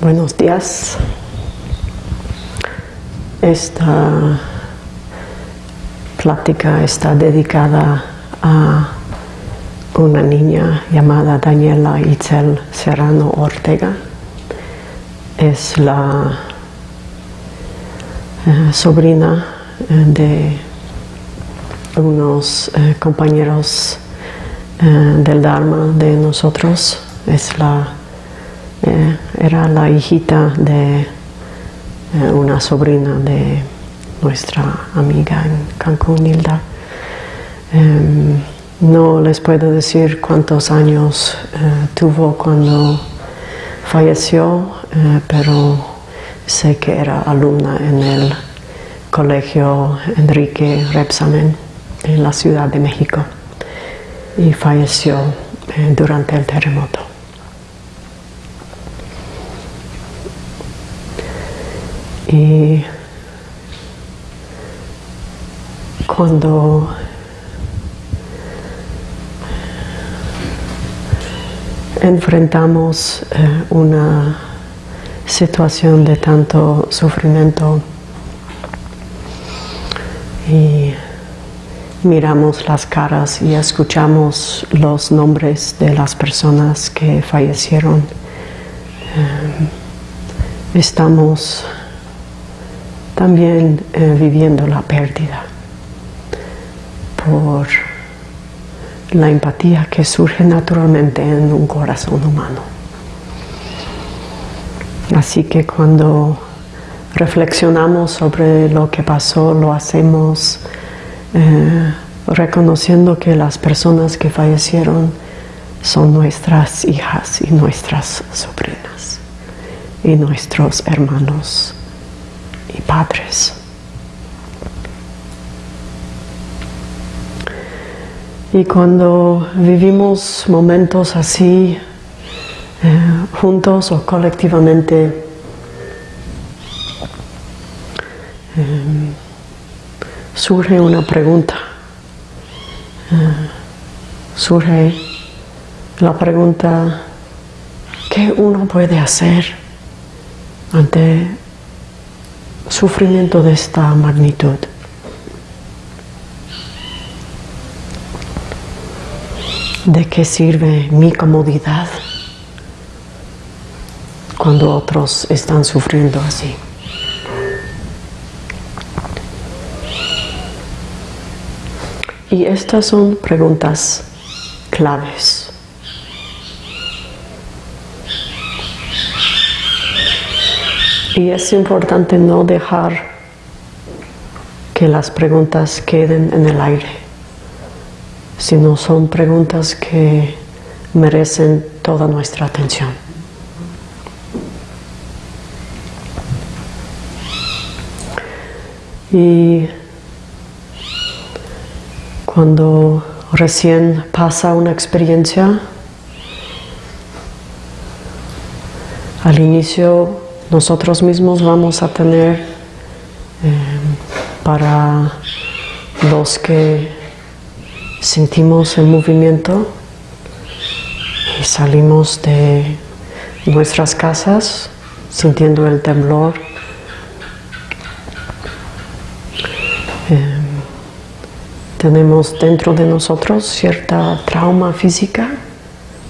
Buenos días. Esta plática está dedicada a una niña llamada Daniela Itzel Serrano Ortega. Es la eh, sobrina eh, de unos eh, compañeros del Dharma de nosotros. Es la, era la hijita de una sobrina de nuestra amiga en Cancún, Hilda. Em, no les puedo decir cuántos años tuvo cuando falleció, pero sé que era alumna en el colegio Enrique Repsamen en la Ciudad de México y falleció eh, durante el terremoto. Y cuando enfrentamos eh, una situación de tanto sufrimiento y miramos las caras y escuchamos los nombres de las personas que fallecieron. Eh, estamos también eh, viviendo la pérdida por la empatía que surge naturalmente en un corazón humano. Así que cuando reflexionamos sobre lo que pasó, lo hacemos eh, reconociendo que las personas que fallecieron son nuestras hijas y nuestras sobrinas y nuestros hermanos padres. Y cuando vivimos momentos así, eh, juntos o colectivamente, eh, surge una pregunta. Eh, surge la pregunta, ¿qué uno puede hacer ante sufrimiento de esta magnitud? ¿De qué sirve mi comodidad cuando otros están sufriendo así? Y estas son preguntas claves. Y es importante no dejar que las preguntas queden en el aire, sino son preguntas que merecen toda nuestra atención. Y cuando recién pasa una experiencia, al inicio nosotros mismos vamos a tener eh, para los que sentimos el movimiento y salimos de nuestras casas sintiendo el temblor. Tenemos dentro de nosotros cierta trauma física,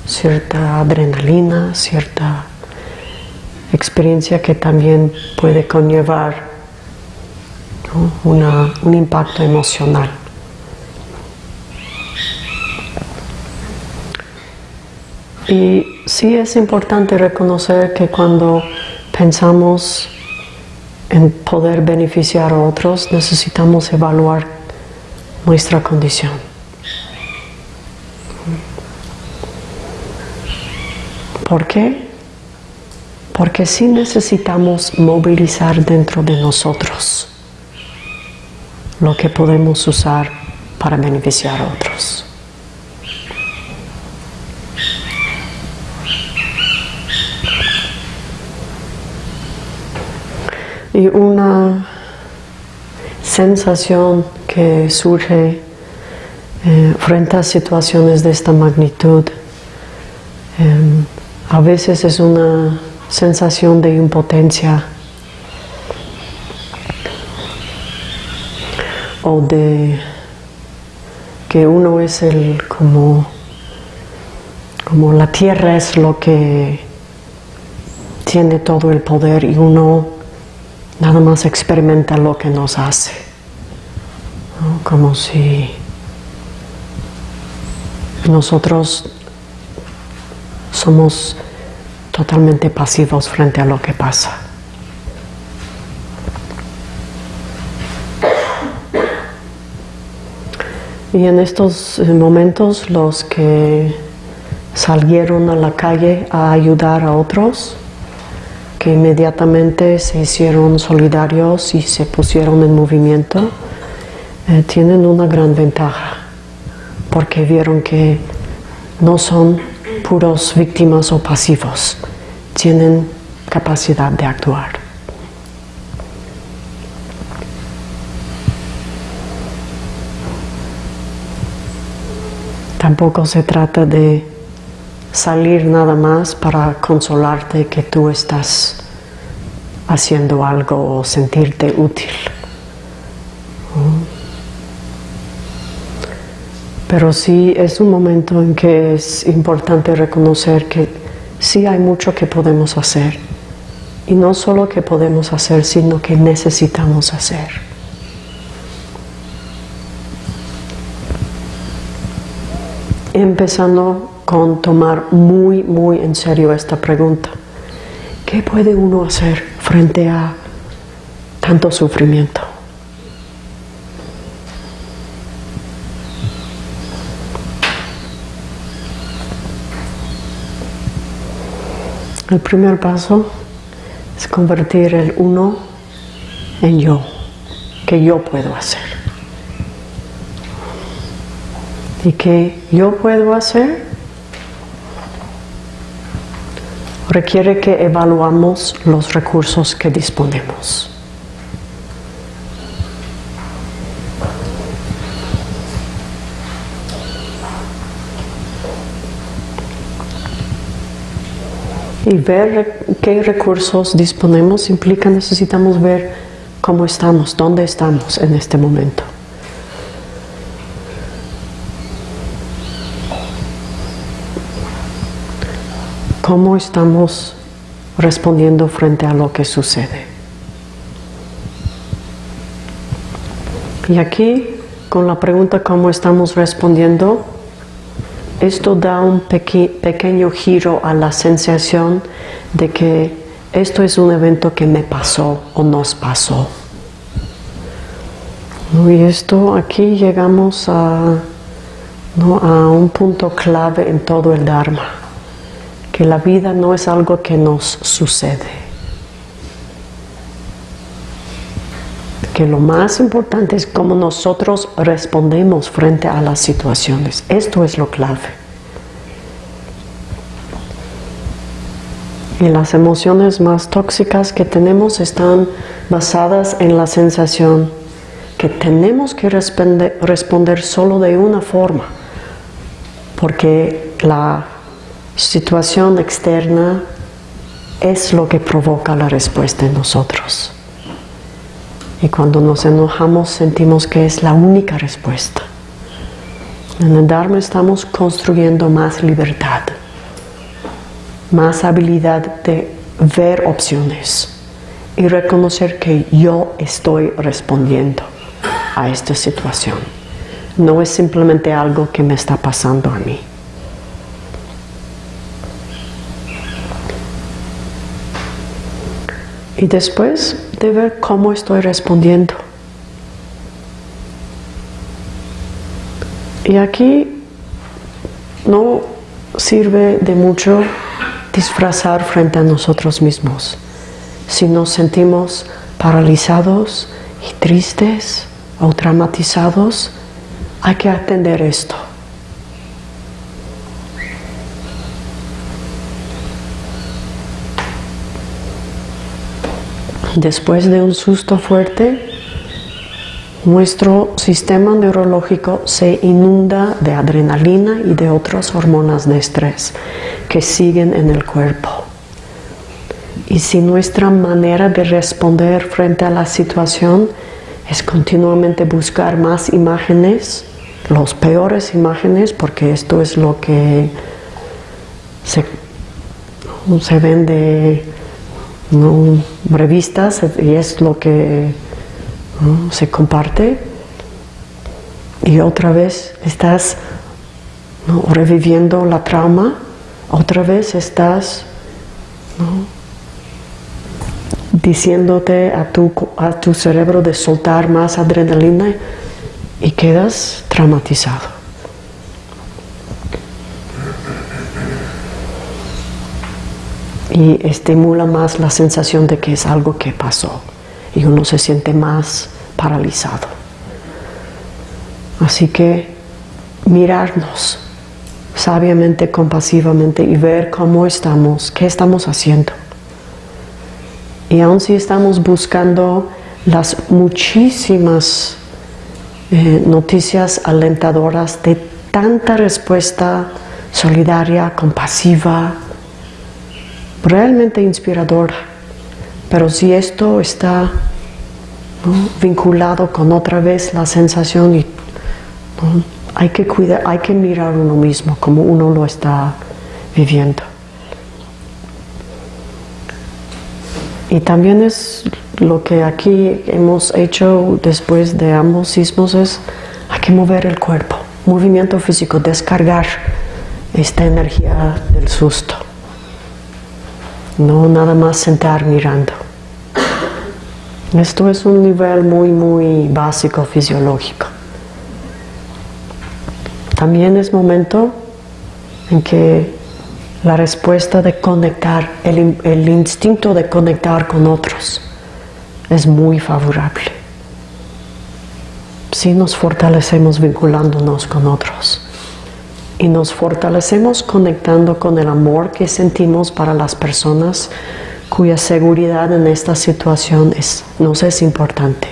cierta adrenalina, cierta experiencia que también puede conllevar un impacto emocional. Y sí es importante reconocer que cuando pensamos en poder beneficiar a otros, necesitamos evaluar nuestra condición. ¿Por qué? Porque sí necesitamos movilizar dentro de nosotros lo que podemos usar para beneficiar a otros. Y una sensación que surge eh, frente a situaciones de esta magnitud. Em, a veces es una sensación de impotencia o de que uno es el como como la tierra es lo que tiene todo el poder y uno nada más experimenta lo que nos hace como si nosotros somos totalmente pasivos frente a lo que pasa. Y en estos eh, momentos los que salieron a la calle a ayudar a otros, que inmediatamente se hicieron solidarios y se pusieron en movimiento, eh, tienen una gran ventaja, porque vieron que no son puros víctimas o pasivos, tienen capacidad de actuar. Tampoco se trata de salir nada más para consolarte que tú estás haciendo algo o sentirte útil. Pero sí es un momento en que es importante reconocer que sí hay mucho que podemos hacer. Y no solo que podemos hacer, sino que necesitamos hacer. Empezando con tomar muy, muy en serio esta pregunta. ¿Qué puede uno hacer frente a tanto sufrimiento? El primer paso es convertir el uno en yo, que yo puedo hacer. ¿Y que yo puedo hacer? Requiere que evaluamos los recursos que disponemos. Y ver qué recursos disponemos implica necesitamos ver cómo estamos, dónde estamos en este momento. ¿Cómo estamos respondiendo frente a lo que sucede? Y aquí, con la pregunta cómo estamos respondiendo, esto da un pequeño giro a la sensación de que esto es un evento que me pasó o nos pasó. Y esto aquí llegamos a, a un punto clave en todo el Dharma, que la vida no es algo que nos sucede. Que lo más importante es cómo nosotros respondemos frente a las situaciones. Esto es lo clave. Y las emociones más tóxicas que tenemos están basadas en la sensación que tenemos que responder, responder solo de una forma, porque la situación externa es lo que provoca la respuesta en nosotros. Y cuando nos enojamos sentimos que es la única respuesta. En el Dharma estamos construyendo más libertad, más habilidad de ver opciones y reconocer que yo estoy respondiendo a esta situación. No es simplemente algo que me está pasando a mí. Y después de ver cómo estoy respondiendo. Y aquí no sirve de mucho disfrazar frente a nosotros mismos. Si nos sentimos paralizados y tristes o traumatizados, hay que atender esto. Después de un susto fuerte, nuestro sistema neurológico se inunda de adrenalina y de otras hormonas de estrés que siguen en el cuerpo. Y si nuestra manera de responder frente a la situación es continuamente buscar más imágenes, los peores imágenes, porque esto es lo que se, se vende en revistas y es lo que se comparte. Y otra vez estás reviviendo la trauma, otra vez estás diciéndote a tu, a tu cerebro de soltar más adrenalina y quedas traumatizado. Y estimula más la sensación de que es algo que pasó y uno se siente más paralizado. Así que mirarnos sabiamente, compasivamente y ver cómo estamos, qué estamos haciendo. Y aun si estamos buscando las muchísimas eh, noticias alentadoras de tanta respuesta solidaria, compasiva, realmente inspiradora, pero si esto está vinculado con otra vez la sensación y hay que cuidar, hay que mirar uno mismo como uno lo está viviendo. Y también es lo que aquí hemos hecho después de ambos sismos es hay que mover el cuerpo, movimiento físico, descargar esta energía del susto. No nada más sentar mirando. Esto es un nivel muy, muy básico fisiológico. También es momento en que la respuesta de conectar, el, el instinto de conectar con otros es muy favorable. Si nos fortalecemos vinculándonos con otros y nos fortalecemos conectando con el amor que sentimos para las personas cuya seguridad en esta situación es, nos es importante,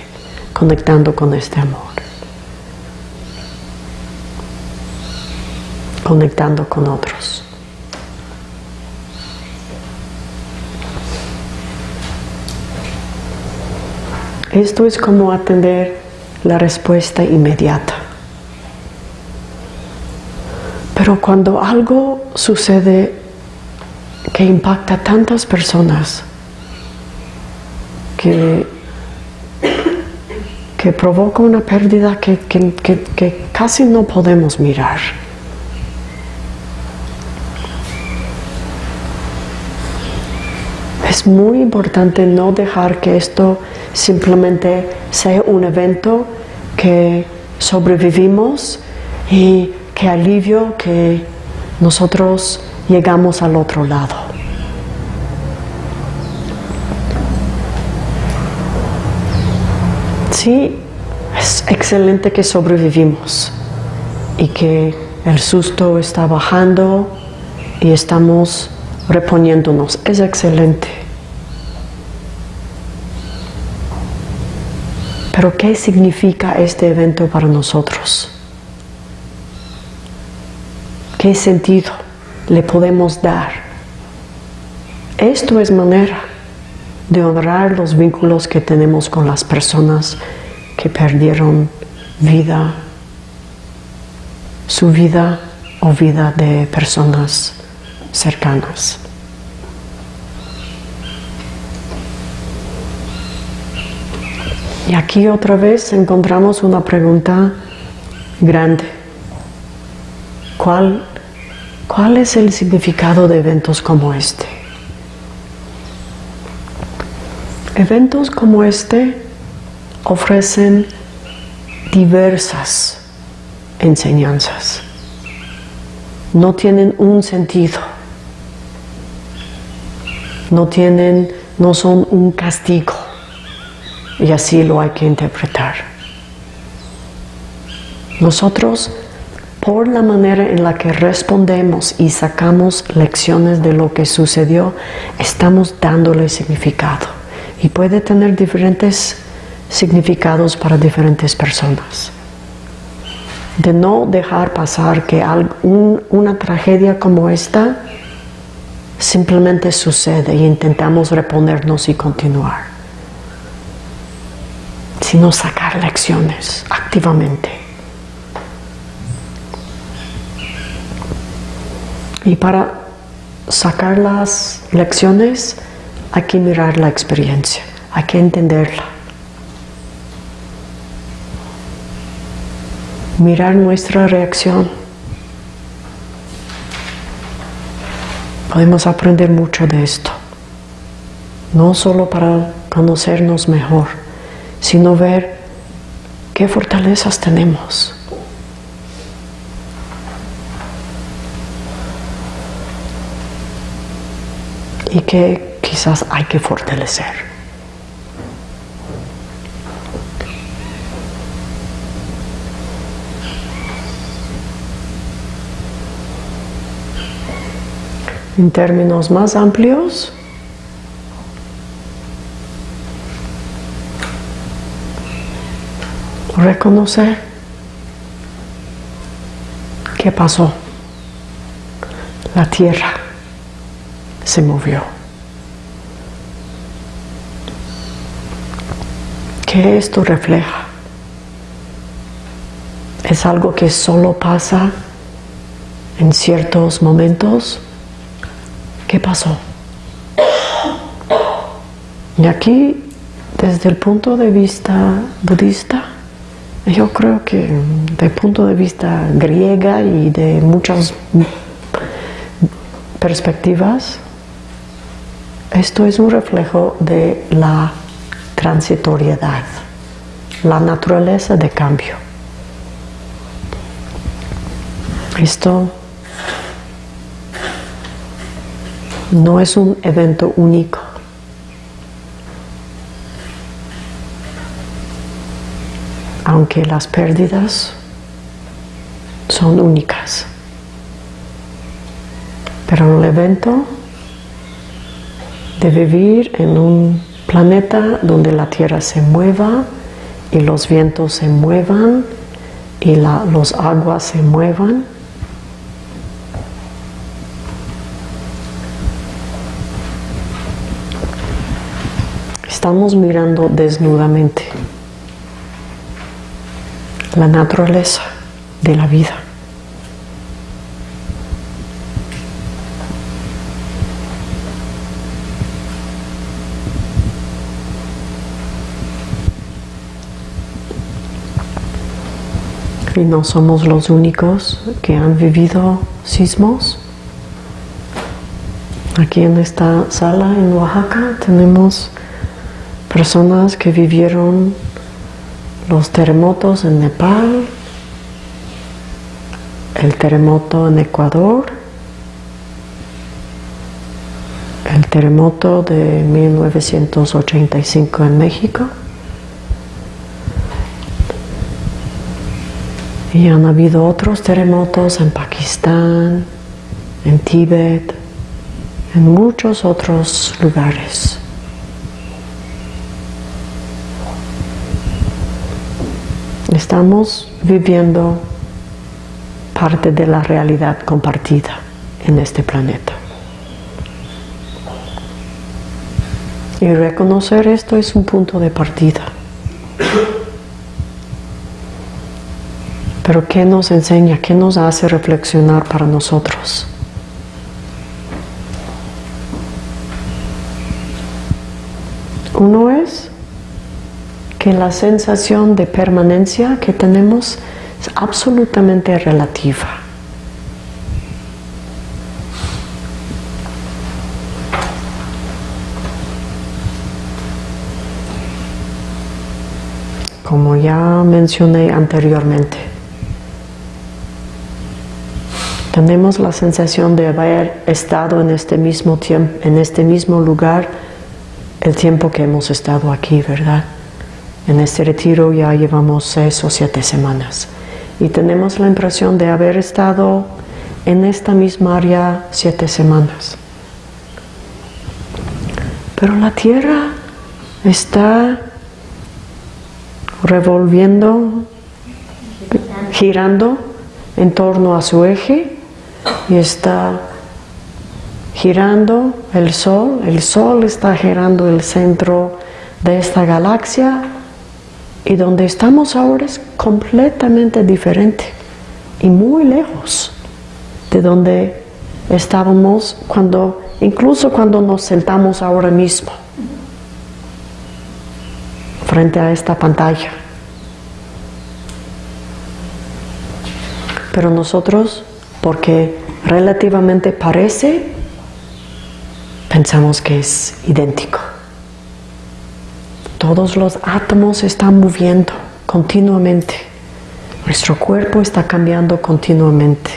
conectando con este amor. conectando con otros. Esto es como atender la respuesta inmediata. Pero cuando algo sucede que impacta a tantas personas, que, que provoca una pérdida que, que casi no podemos mirar, Es muy importante no dejar que esto simplemente sea un evento que sobrevivimos y que alivio que nosotros llegamos al otro lado. Sí, es excelente que sobrevivimos y que el susto está bajando y estamos reponiéndonos. Es excelente. Pero ¿qué significa este evento para nosotros? ¿Qué sentido le podemos dar? Esto es manera de honrar los vínculos que tenemos con las personas que perdieron vida, su vida o vida de personas cercanas. Y aquí otra vez encontramos una pregunta grande. ¿Cuál, ¿Cuál es el significado de eventos como este? Eventos como este ofrecen diversas enseñanzas. No tienen un sentido. No tienen, no son un castigo y así lo hay que interpretar. Nosotros, por la manera en la que respondemos y sacamos lecciones de lo que sucedió, estamos dándole significado. Y puede tener diferentes significados para diferentes personas. De no dejar pasar que una tragedia como esta simplemente sucede y intentamos reponernos y continuar, sino sacar lecciones activamente. Y para sacar las lecciones hay que mirar la experiencia, hay que entenderla. Mirar nuestra reacción. Podemos aprender mucho de esto, no solo para conocernos mejor, sino ver qué fortalezas tenemos. Y que quizás hay que fortalecer. En términos más amplios, reconocer qué pasó. La tierra se movió. ¿Qué esto refleja? ¿Es algo que solo pasa en ciertos momentos? ¿Qué pasó? Y aquí, desde el punto de vista budista, yo creo que desde el punto de vista griega y de muchas perspectivas, esto es un reflejo de la transitoriedad, la naturaleza de cambio. Esto no es un evento único. Aunque las pérdidas son únicas. Pero el evento de vivir en un planeta donde la tierra se mueva y los vientos se muevan y los aguas se muevan. Estamos mirando desnudamente la naturaleza de la vida. Y no somos los únicos que han vivido sismos. Aquí en esta sala en Oaxaca tenemos personas que vivieron los terremotos en Nepal, el terremoto en Ecuador, el terremoto de 1985 en México. Y han habido otros terremotos en Pakistán, en Tíbet, en muchos otros lugares. Estamos viviendo parte de la realidad compartida en este planeta. Y reconocer esto es un punto de partida. Pero ¿qué nos enseña? ¿Qué nos hace reflexionar para nosotros? Uno es que la sensación de permanencia que tenemos es absolutamente relativa. Como ya mencioné anteriormente, tenemos la sensación de haber estado en este mismo tiempo, en este mismo lugar el tiempo que hemos estado aquí, ¿verdad? En este retiro ya llevamos seis o siete semanas y tenemos la impresión de haber estado en esta misma área siete semanas. Pero la Tierra está revolviendo, girando en torno a su eje y está girando el Sol, el Sol está girando el centro de esta galaxia y donde estamos ahora es completamente diferente y muy lejos de donde estábamos cuando, incluso cuando nos sentamos ahora mismo frente a esta pantalla. Pero nosotros, porque relativamente parece, pensamos que es idéntico. Todos los átomos están moviendo continuamente. Nuestro cuerpo está cambiando continuamente.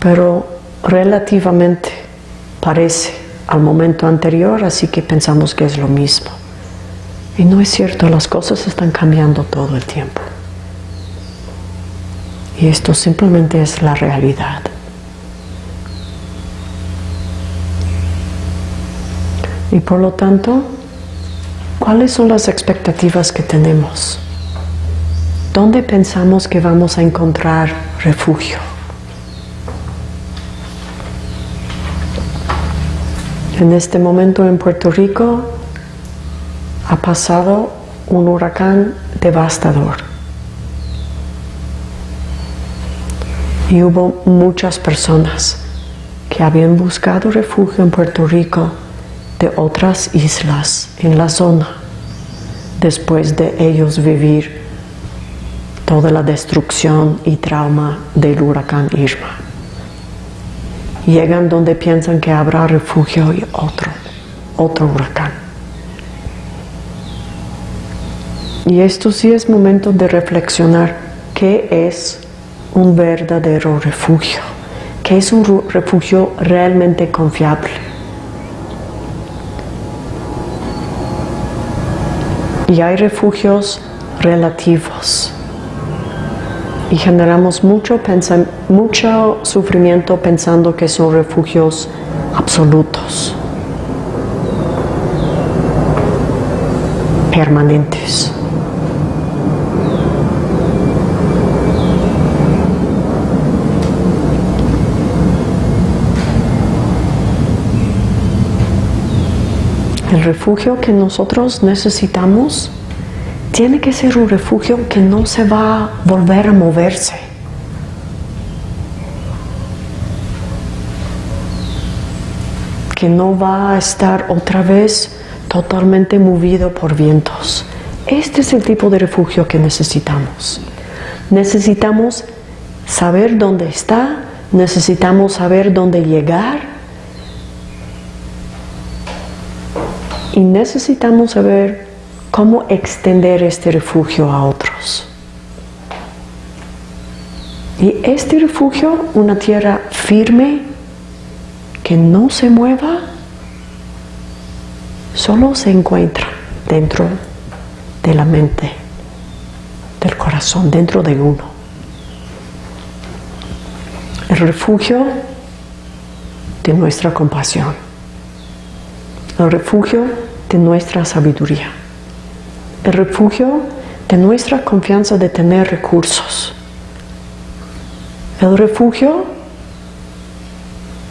Pero relativamente parece al momento anterior, así que pensamos que es lo mismo. Y no es cierto, las cosas están cambiando todo el tiempo. Y esto simplemente es la realidad. Y por lo tanto, ¿cuáles son las expectativas que tenemos? ¿Dónde pensamos que vamos a encontrar refugio? En este momento en Puerto Rico ha pasado un huracán devastador. Y hubo muchas personas que habían buscado refugio en Puerto Rico de otras islas en la zona después de ellos vivir toda la destrucción y trauma del huracán Irma. Llegan donde piensan que habrá refugio y otro, otro huracán. Y esto sí es momento de reflexionar qué es un verdadero refugio, qué es un refugio realmente confiable. Y hay refugios relativos. Y generamos mucho, mucho sufrimiento pensando que son refugios absolutos, permanentes. El refugio que nosotros necesitamos tiene que ser un refugio que no se va a volver a moverse. Que no va a estar otra vez totalmente movido por vientos. Este es el tipo de refugio que necesitamos. Necesitamos saber dónde está, necesitamos saber dónde llegar y necesitamos saber cómo extender este refugio a otros. Y este refugio, una tierra firme, que no se mueva, solo se encuentra dentro de la mente, del corazón, dentro de uno. El refugio de nuestra compasión. El refugio de nuestra sabiduría, el refugio de nuestra confianza de tener recursos, el refugio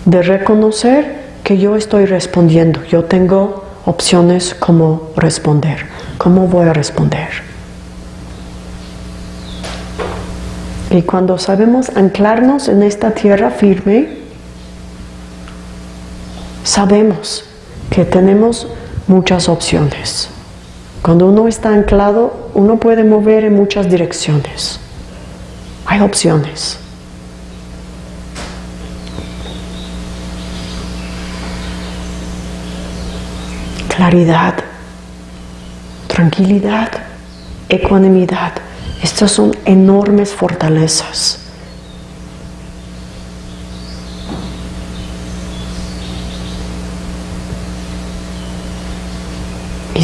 de reconocer que yo estoy respondiendo, yo tengo opciones como responder, cómo voy a responder. Y cuando sabemos anclarnos en esta tierra firme, sabemos que tenemos muchas opciones. Cuando uno está anclado, uno puede mover en muchas direcciones. Hay opciones. Claridad, tranquilidad, ecuanimidad. Estas son enormes fortalezas.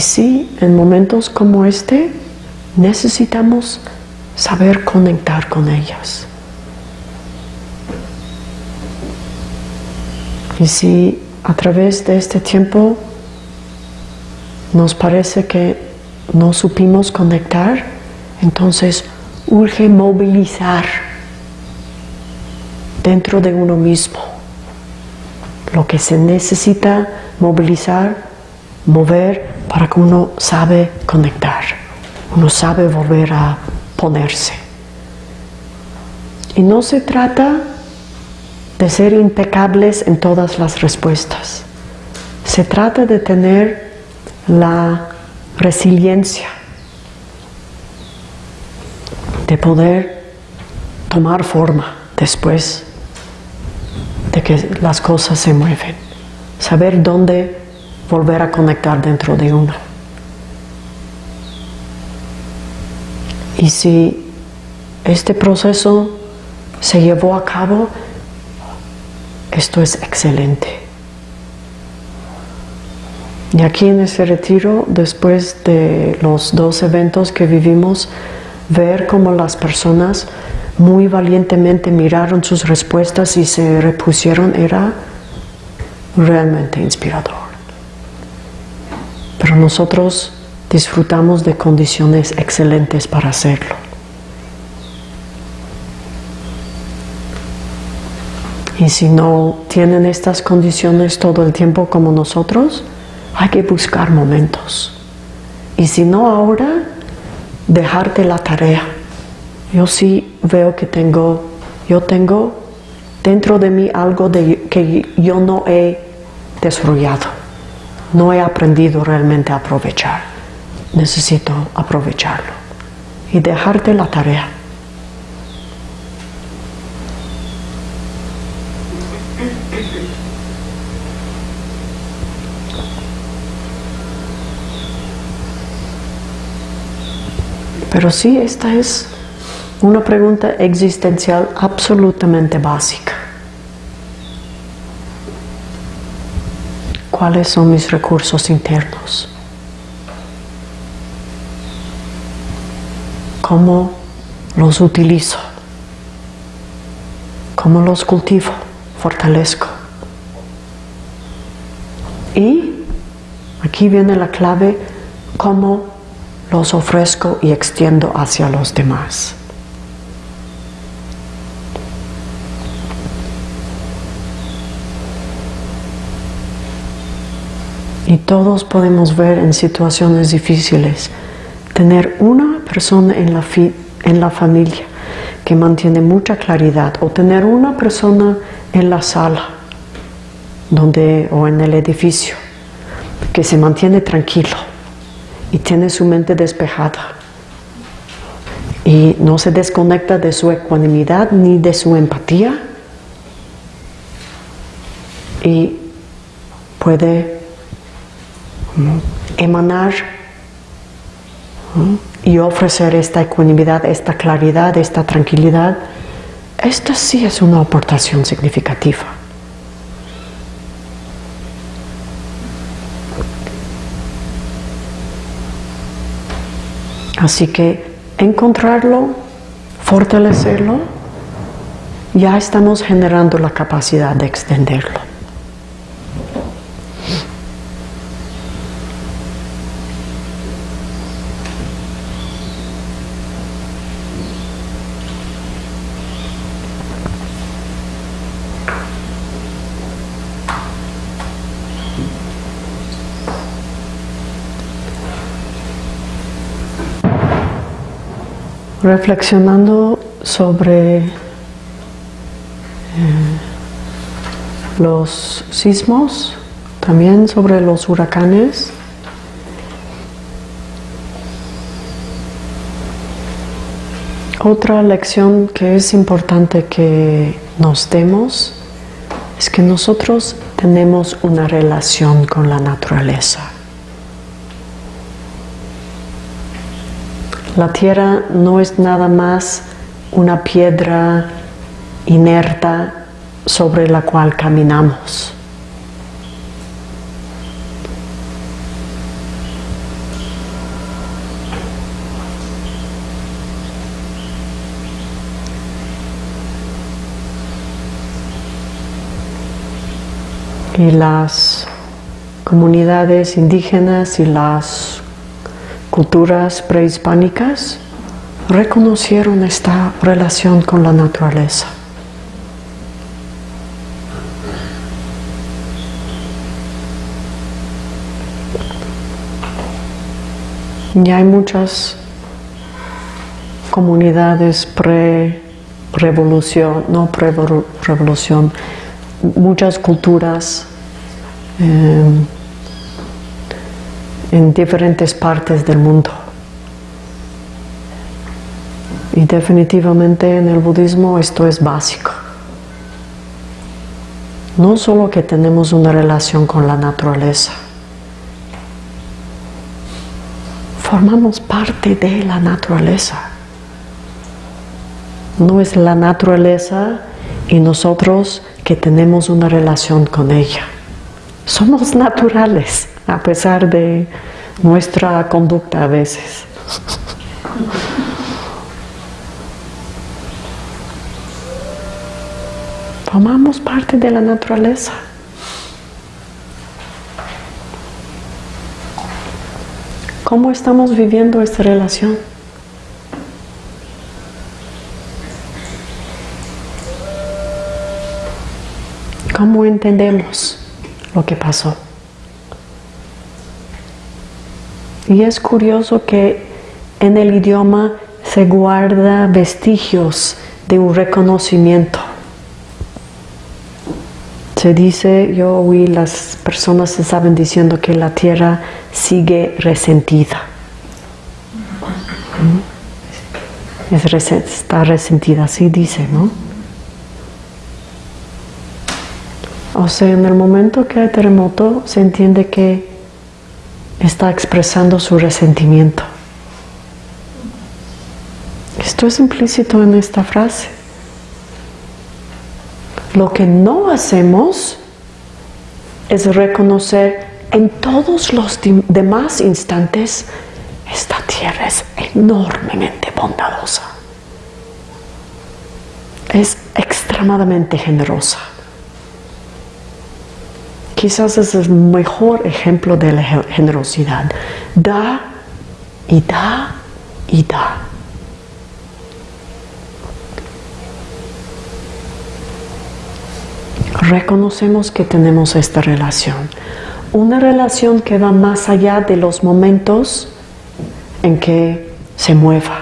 Sí, en momentos como este necesitamos saber conectar con ellas. Y si a través de este tiempo nos parece que no supimos conectar, entonces urge movilizar dentro de uno mismo. Lo que se necesita movilizar, mover para que uno sabe conectar, uno sabe volver a ponerse. Y no se trata de ser impecables en todas las respuestas. Se trata de tener la resiliencia, de poder tomar forma después de que las cosas se mueven, saber dónde volver a conectar dentro de uno. Y si este proceso se llevó a cabo, esto es excelente. Y aquí en ese retiro, después de los dos eventos que vivimos, ver cómo las personas muy valientemente miraron sus respuestas y se repusieron era realmente inspirador. Pero nosotros disfrutamos de condiciones excelentes para hacerlo. Y si no tienen estas condiciones todo el tiempo como nosotros, hay que buscar momentos. Y si no ahora, dejarte la tarea. Yo sí veo que tengo, yo tengo dentro de mí algo de, que yo no he desarrollado, no he aprendido realmente a aprovechar. Necesito aprovecharlo y dejarte la tarea. Pero sí, esta es una pregunta existencial absolutamente básica. ¿Cuáles son mis recursos internos? ¿Cómo los utilizo? ¿Cómo los cultivo? Fortalezco. Y aquí viene la clave, cómo los ofrezco y extiendo hacia los demás. Y todos podemos ver en situaciones difíciles, tener una persona en la, en la familia que mantiene mucha claridad o tener una persona en la sala donde, o en el edificio que se mantiene tranquilo y tiene su mente despejada y no se desconecta de su ecuanimidad ni de su empatía y puede emanar y ofrecer esta ecuanimidad, esta claridad, esta tranquilidad, esta sí es una aportación significativa. Así que encontrarlo, fortalecerlo, ya estamos generando la capacidad de extenderlo. Reflexionando sobre eh, los sismos, también sobre los huracanes. Otra lección que es importante que nos demos es que nosotros tenemos una relación con la naturaleza. La tierra no es nada más una piedra inerta sobre la cual caminamos. Y las comunidades indígenas y las culturas prehispánicas reconocieron esta relación con la naturaleza. Y hay muchas comunidades pre-revolución, no pre-revolución, muchas culturas eh, en diferentes partes del mundo. Y definitivamente en el budismo esto es básico. No solo que tenemos una relación con la naturaleza, formamos parte de la naturaleza. No es la naturaleza y nosotros que tenemos una relación con ella. Somos naturales a pesar de nuestra conducta a veces. Formamos parte de la naturaleza. ¿Cómo estamos viviendo esta relación? ¿Cómo entendemos lo que pasó? Y es curioso que en el idioma se guarda vestigios de un reconocimiento. Se dice, yo oí las personas se saben diciendo que la tierra sigue resentida. ¿Mm? está resentida, así dice, ¿no? O sea, en el momento que hay terremoto se entiende que está expresando su resentimiento. Esto es implícito en esta frase. Lo que no hacemos es reconocer en todos los demás instantes, esta tierra es enormemente bondadosa. Es extremadamente generosa. Quizás es el mejor ejemplo de la generosidad. Da y da y da. reconocemos que tenemos esta relación. Una relación que va más allá de los momentos en que se mueva.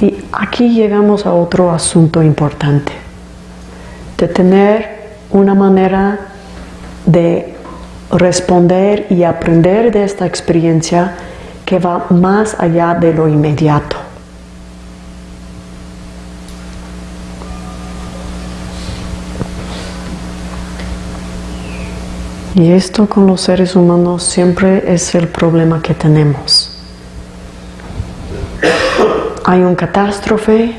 Y aquí llegamos a otro asunto importante, de tener una manera de responder y aprender de esta experiencia que va más allá de lo inmediato. Y esto con los seres humanos siempre es el problema que tenemos. Hay una catástrofe,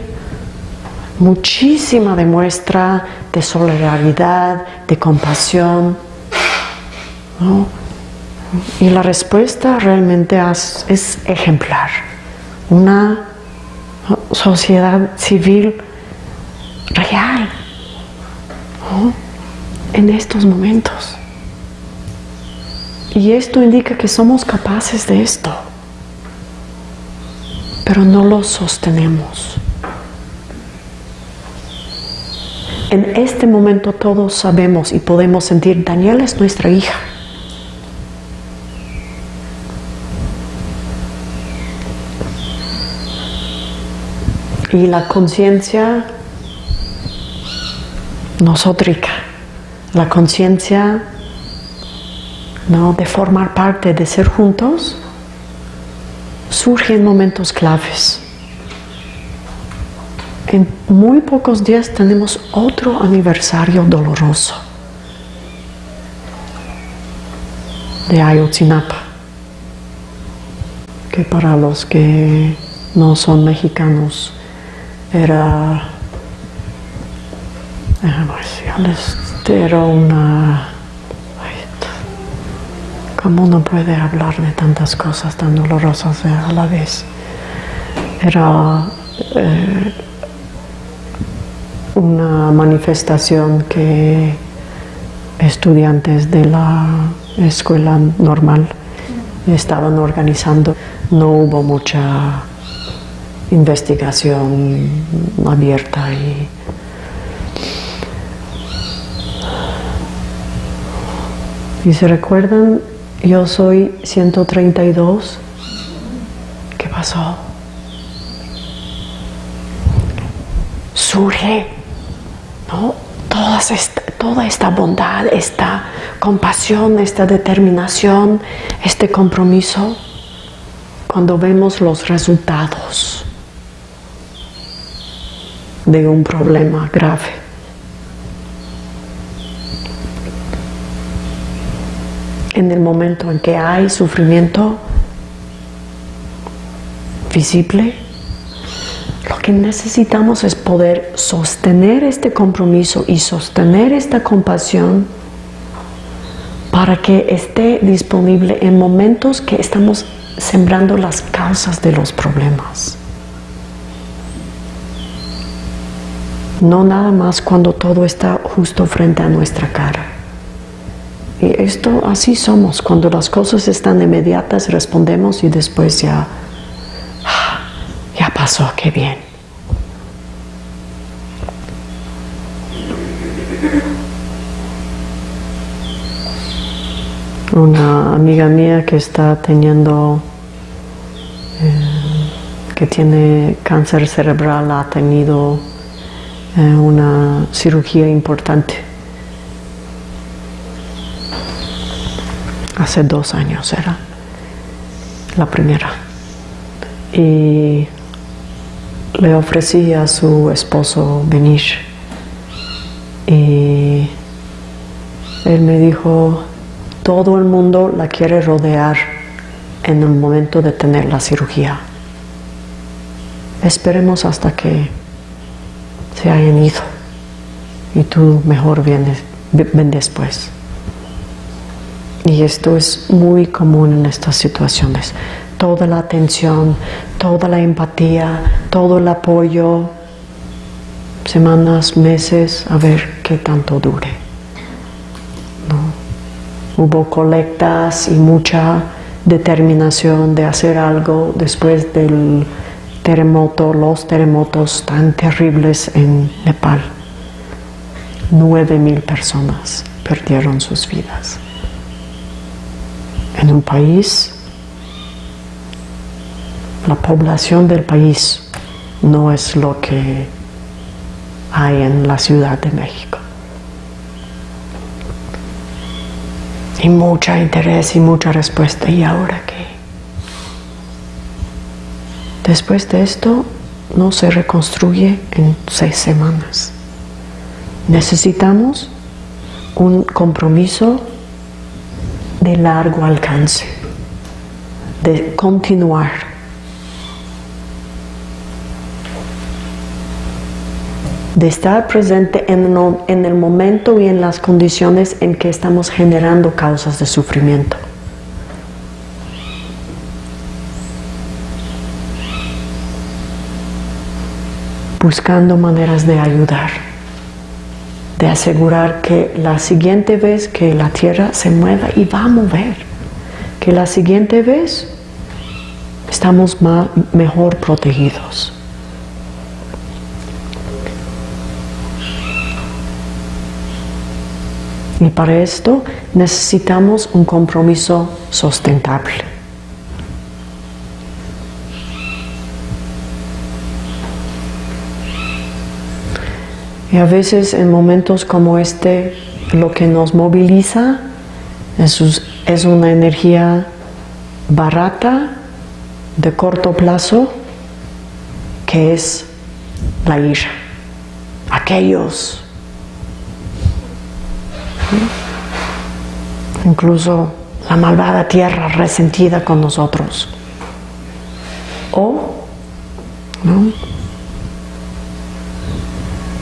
muchísima demuestra de solidaridad, de compasión. Y la respuesta realmente es, ejemplar. Una sociedad civil real en estos momentos. Y esto indica que somos capaces de esto, pero no lo sostenemos. En este momento todos sabemos y podemos sentir, Daniela es nuestra hija. Y la conciencia nosótrica, la conciencia ¿no? de formar parte, de ser juntos, surgen momentos claves. En muy pocos días tenemos otro aniversario doloroso de Ayotzinapa, que para los que no son mexicanos era, era una ¿Cómo uno puede hablar de tantas cosas tan dolorosas a la vez? Era eh, una manifestación que estudiantes de la escuela normal estaban organizando. No hubo mucha investigación abierta y Y se recuerdan, yo soy 132. ¿Qué pasó? Surge, ¿no? Toda esta, toda esta bondad, esta compasión, esta determinación, este compromiso, cuando vemos los resultados de un problema grave. en el momento en que hay sufrimiento visible, lo que necesitamos es poder sostener este compromiso y sostener esta compasión para que esté disponible en momentos que estamos sembrando las causas de los problemas. No nada más cuando todo está justo frente a nuestra cara. Y esto así somos, cuando las cosas están inmediatas respondemos y después ya, ya pasó, qué bien. Una amiga mía que está teniendo, eh, que tiene cáncer cerebral, ha tenido eh, una cirugía importante hace dos años era la primera. Y le ofrecí a su esposo venir. Y él me dijo, todo el mundo la quiere rodear en el momento de tener la cirugía. Esperemos hasta que se hayan ido y tú mejor vienes, ven después. Y esto es muy común en estas situaciones. Toda la atención, toda la empatía, todo el apoyo, semanas, meses, a ver qué tanto dure. Hubo colectas y mucha determinación de hacer algo después del terremoto, los terremotos tan terribles en Nepal. Nueve mil personas perdieron sus vidas en un país, la población del país no es lo que hay en la Ciudad de México. Y mucha interés y mucha respuesta. ¿Y ahora qué? Después de esto no se reconstruye en seis semanas. Necesitamos un compromiso de largo alcance, de continuar. De estar presente en, el momento y en las condiciones en que estamos generando causas de sufrimiento. buscando maneras de ayudar de asegurar que la siguiente vez que la tierra se mueva y va a mover, que la siguiente vez estamos mejor protegidos. Y para esto necesitamos un compromiso sustentable. Y a veces en momentos como este, lo que nos moviliza es, una energía barata, de corto plazo, que es la ira. Aquellos, incluso la malvada tierra resentida con nosotros. O, ¿no?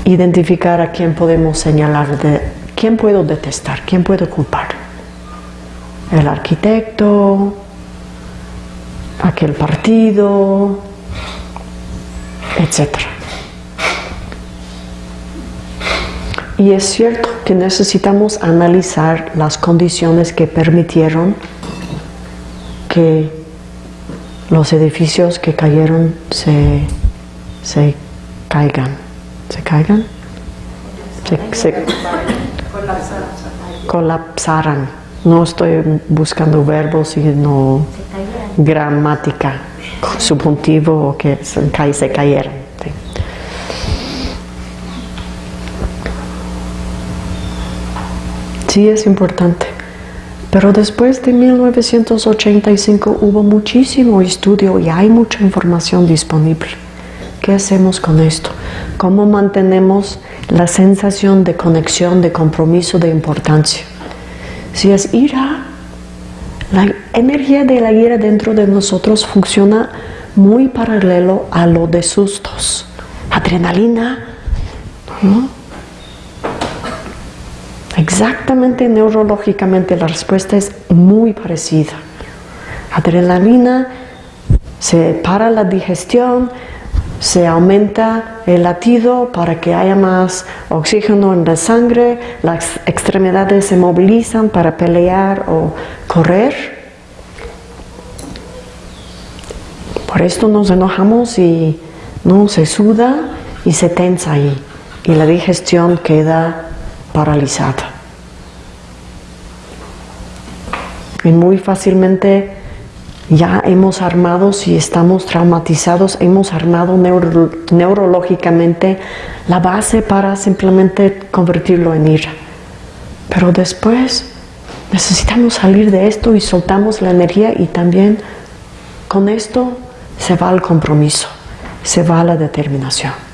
identificar a quién podemos señalar, de, quién puedo detestar, quién puedo culpar. El arquitecto, aquel partido, etc. Y es cierto que necesitamos analizar las condiciones que permitieron que los edificios que cayeron se, se caigan se caigan, se, colapsaran. No estoy buscando verbos, sino gramática, subjuntivo o que se, se cayeron. Sí es importante. Pero después de 1985 hubo muchísimo estudio y hay mucha información disponible. ¿Qué hacemos con esto? ¿Cómo mantenemos la sensación de conexión, de compromiso, de importancia? Si es ira, la energía de la ira dentro de nosotros funciona muy paralelo a lo de sustos. Adrenalina, ¿no? Exactamente neurológicamente la respuesta es muy parecida. Adrenalina se para la digestión, se aumenta el latido para que haya más oxígeno en la sangre, las extremidades se movilizan para pelear o correr. Por esto nos enojamos y no se suda y se tensa ahí y la digestión queda paralizada. Y muy fácilmente ya hemos armado, si estamos traumatizados, hemos armado neurológicamente la base para simplemente convertirlo en ira. Pero después necesitamos salir de esto y soltamos la energía y también con esto se va el compromiso, se va la determinación.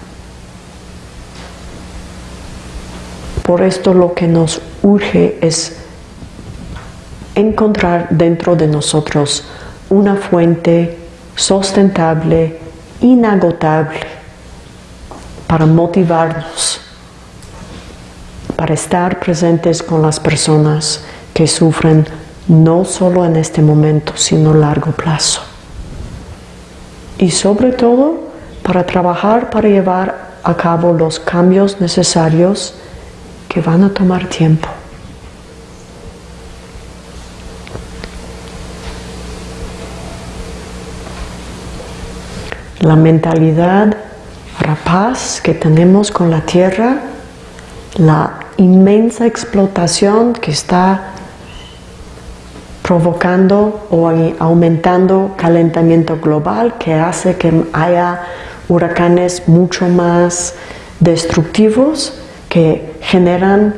Por esto lo que nos urge es encontrar dentro de nosotros una fuente sustentable, inagotable, para motivarnos, para estar presentes con las personas que sufren no solo en este momento, sino a largo plazo. Y sobre todo, para trabajar para llevar a cabo los cambios necesarios que van a tomar tiempo. la mentalidad rapaz que tenemos con la tierra, la inmensa explotación que está provocando o aumentando calentamiento global que hace que haya huracanes mucho más destructivos que generan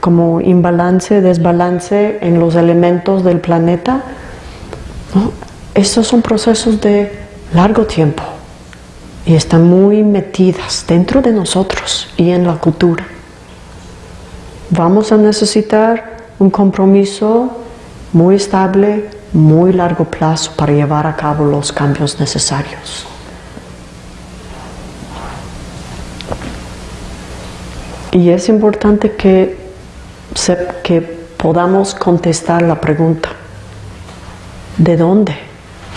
como imbalance, desbalance en los elementos del planeta. Estos son procesos de largo tiempo y están muy metidas dentro de nosotros y en la cultura. Vamos a necesitar un compromiso muy estable, muy largo plazo para llevar a cabo los cambios necesarios. Y es importante que, que podamos contestar la pregunta, ¿de dónde?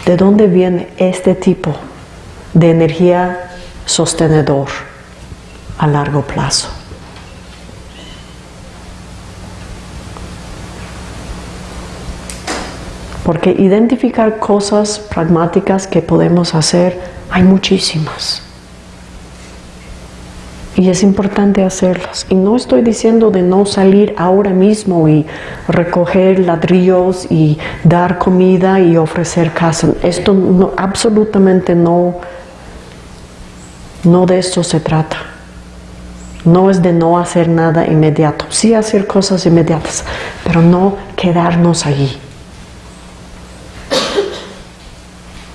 ¿De dónde viene este tipo de energía sostenedor a largo plazo? Porque identificar cosas pragmáticas que podemos hacer, hay muchísimas y es importante hacerlas. Y no estoy diciendo de no salir ahora mismo y recoger ladrillos y dar comida y ofrecer casa. Esto no, absolutamente no, no de esto se trata. No es de no hacer nada inmediato, sí hacer cosas inmediatas, pero no quedarnos allí.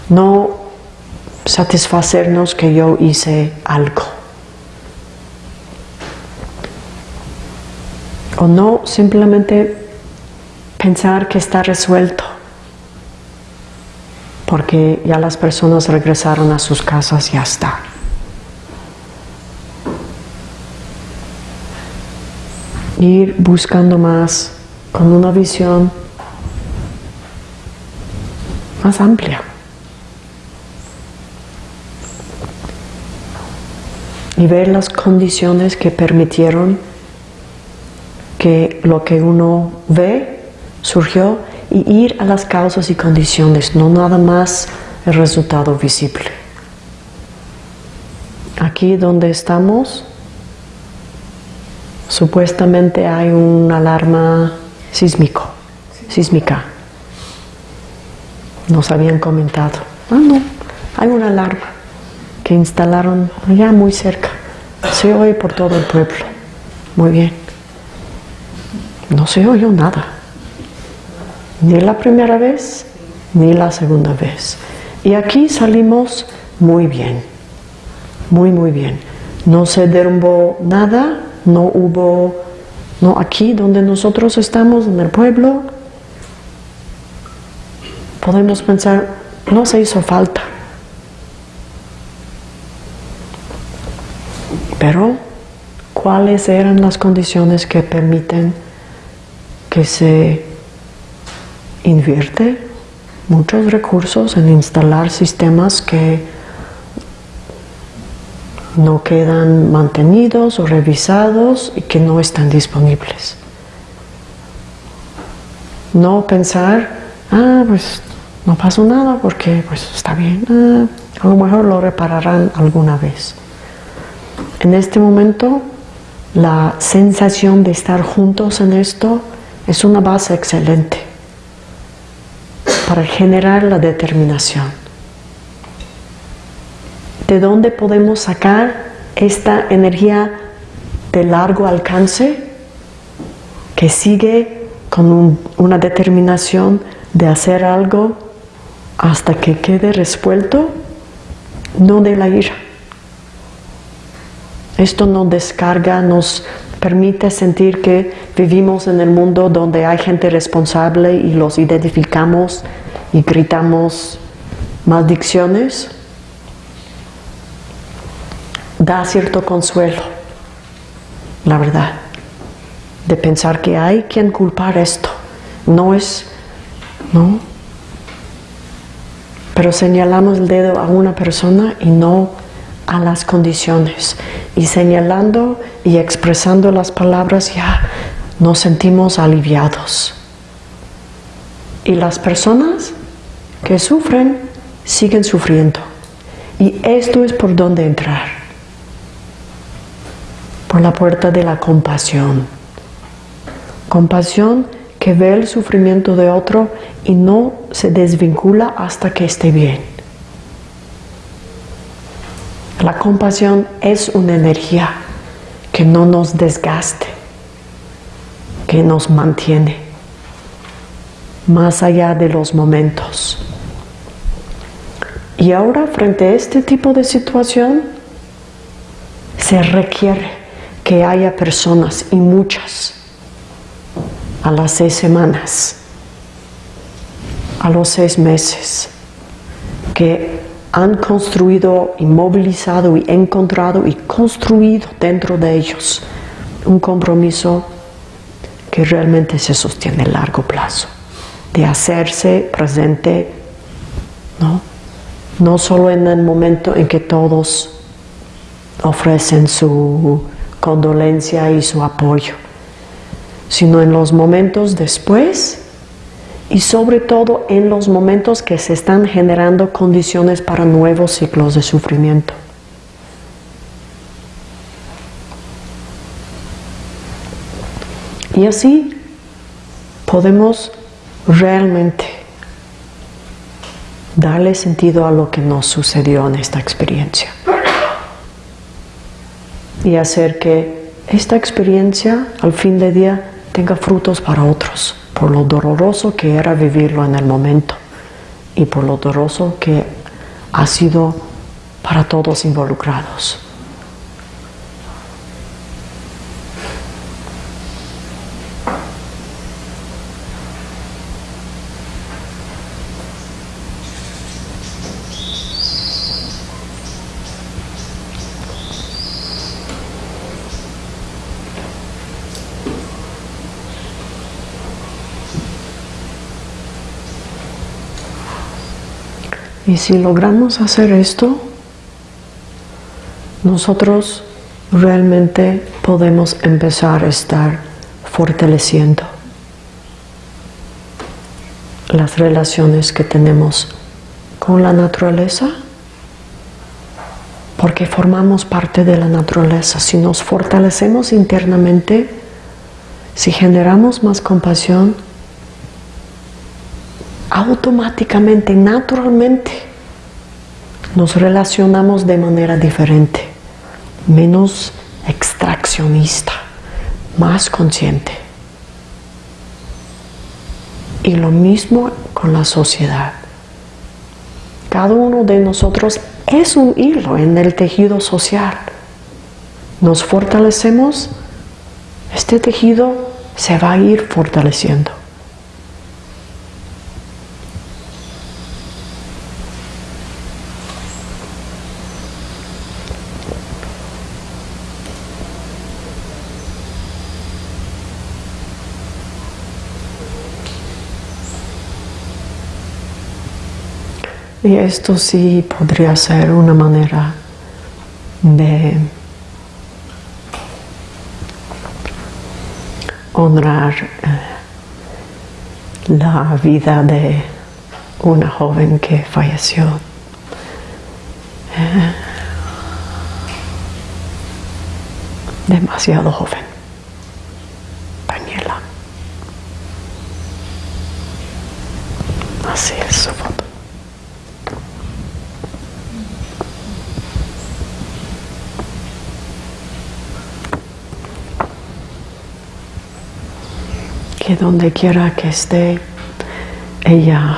No satisfacernos que yo hice algo. O no simplemente pensar que está resuelto porque ya las personas regresaron a sus casas y ya está. Ir buscando más con una visión más amplia. Y ver las condiciones que permitieron que lo que uno ve surgió y ir a las causas y condiciones, no nada más el resultado visible. Aquí donde estamos, supuestamente hay una alarma sísmico, sísmica. Nos habían comentado. Ah, no, hay una alarma que instalaron allá muy cerca. Se oye por todo el pueblo. Muy bien. No se oyó nada. Ni la primera vez, ni la segunda vez. Y aquí salimos muy bien. Muy, muy bien. No se derrumbó nada, no hubo, no aquí donde nosotros estamos, en el pueblo, podemos pensar, no se hizo falta. Pero, ¿cuáles eran las condiciones que permiten que se invierte muchos recursos en instalar sistemas que no quedan mantenidos o revisados y que no están disponibles. No pensar, ah, pues no pasó nada porque pues está bien, ah, a lo mejor lo repararán alguna vez. En este momento, la sensación de estar juntos en esto es una base excelente para generar la determinación. ¿De dónde podemos sacar esta energía de largo alcance que sigue con una determinación de hacer algo hasta que quede resuelto? No de la ira esto nos descarga, nos permite sentir que vivimos en el mundo donde hay gente responsable y los identificamos y gritamos maldiciones. Da cierto consuelo, la verdad, de pensar que hay quien culpar esto. No es, ¿no? Pero señalamos el dedo a una persona y no a las condiciones y señalando y expresando las palabras ya nos sentimos aliviados. Y las personas que sufren siguen sufriendo. Y esto es por donde entrar. Por la puerta de la compasión. Compasión que ve el sufrimiento de otro y no se desvincula hasta que esté bien. La compasión es una energía que no nos desgaste, que nos mantiene más allá de los momentos. Y ahora frente a este tipo de situación se requiere que haya personas y muchas a las seis semanas, a los seis meses, que han construido y movilizado y encontrado y construido dentro de ellos un compromiso que realmente se sostiene a largo plazo, de hacerse presente, ¿no? no solo en el momento en que todos ofrecen su condolencia y su apoyo, sino en los momentos después y sobre todo en los momentos que se están generando condiciones para nuevos ciclos de sufrimiento. Y así podemos realmente darle sentido a lo que nos sucedió en esta experiencia. Y hacer que esta experiencia al fin de día tenga frutos para otros por lo doloroso que era vivirlo en el momento y por lo doloroso que ha sido para todos involucrados. Y si logramos hacer esto, nosotros realmente podemos empezar a estar fortaleciendo las relaciones que tenemos con la naturaleza porque formamos parte de la naturaleza. Si nos fortalecemos internamente, si generamos más compasión, automáticamente, naturalmente, nos relacionamos de manera diferente, menos extraccionista, más consciente. Y lo mismo con la sociedad. Cada uno de nosotros es un hilo en el tejido social. Nos fortalecemos, este tejido se va a ir fortaleciendo. Y esto sí podría ser una manera de honrar eh, la vida de una joven que falleció. Eh, demasiado joven. Daniela. Así es su foto. que donde quiera que esté ella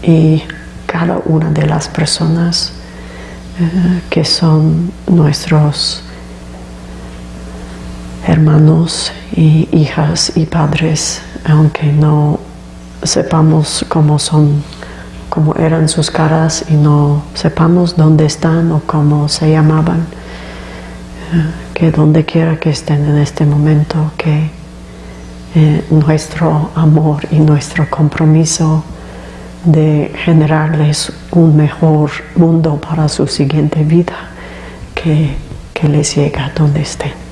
y cada una de las personas eh, que son nuestros hermanos y hijas y padres, aunque no sepamos cómo son, cómo eran sus caras y no sepamos dónde están o cómo se llamaban, eh, que donde quiera que estén en este momento, que eh, nuestro amor y nuestro compromiso de generarles un mejor mundo para su siguiente vida que, que les llega donde estén.